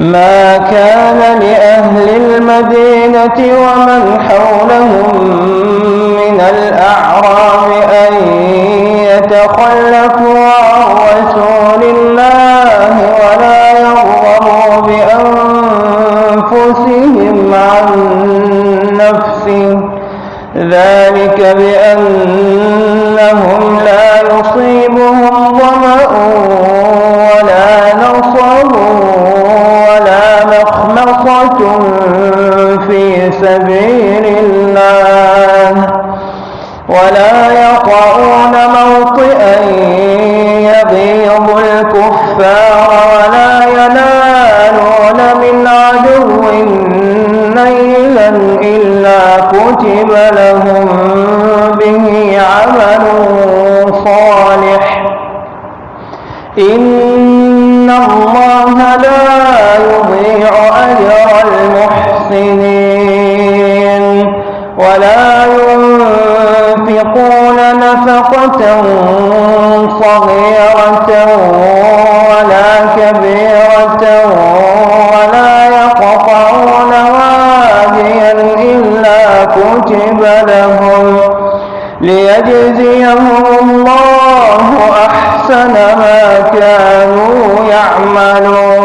ما كان لأهل المدينة ومن حولهم من الأعراب أن يتخلفوا عن رسول الله ولا يرغبوا بأنفسهم عن نفسه. ذلك بأنهم إلا كتب لهم به عمل صالح. إن الله لا يضيع أجر المحسنين. ولا ينفقون نفقة صغيرة كتب لهم ليجزيهم الله أحسن ما كانوا يعملون.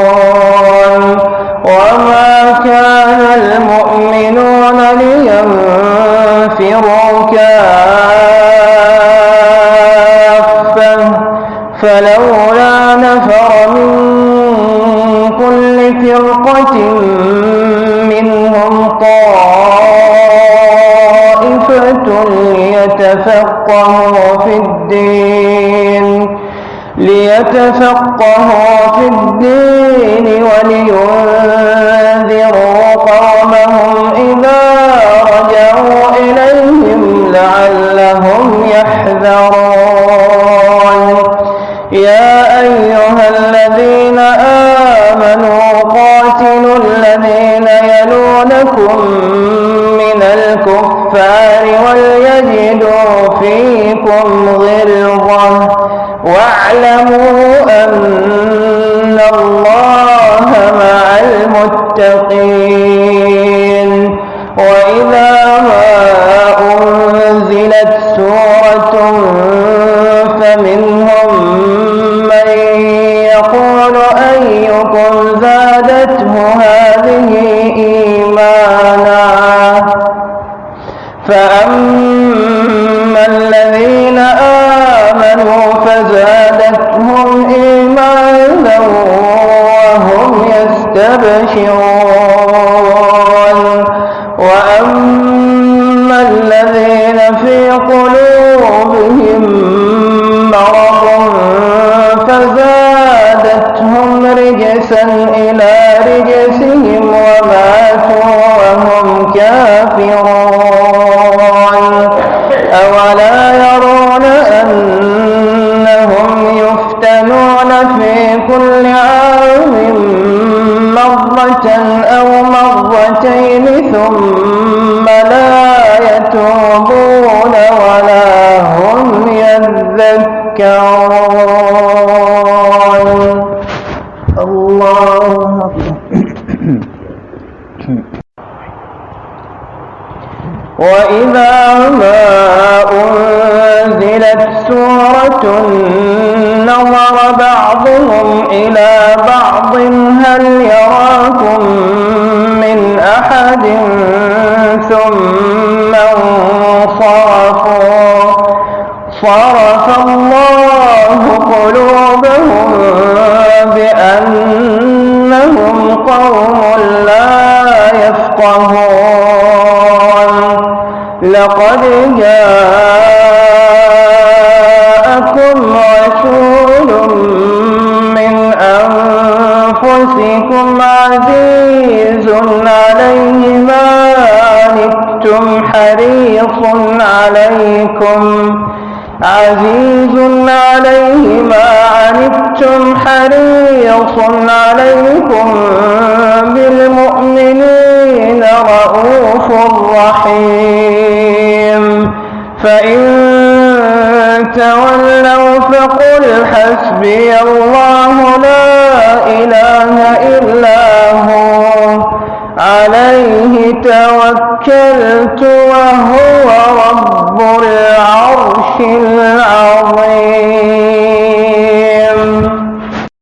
ليتفقهوا في الدين ليتفقهوا في الدين ولينذروا قومهم إذا رجعوا إليهم لعلهم يحذرون. يا أيها الذين آمنوا قاتلوا الذين يلونكم من الكفار وليجدوا فيكم غلظة واعلموا أن الله مع المتقين. وإذا فزادتهم إيمانا وهم يستبشرون. وأما الذين في قلوبهم كل عام مرة أو مرتين ثم لا يتوبون ولا هم يذكرون. الله وإذا ما أنزلت سورة نظر بعضهم إلى بعض. هل يراكم من أحد؟ ثم انصرفوا. صرف الله قلوبهم بأنهم قوم لا يفقهون. لقد جاءكم حريص عليكم. عزيز عليه ما عنتم حريص عليكم بالمؤمنين رؤوف رحيم. فإن تولوا فقل حسبي الله لا إله إلا توكلت وهو رب العرش العظيم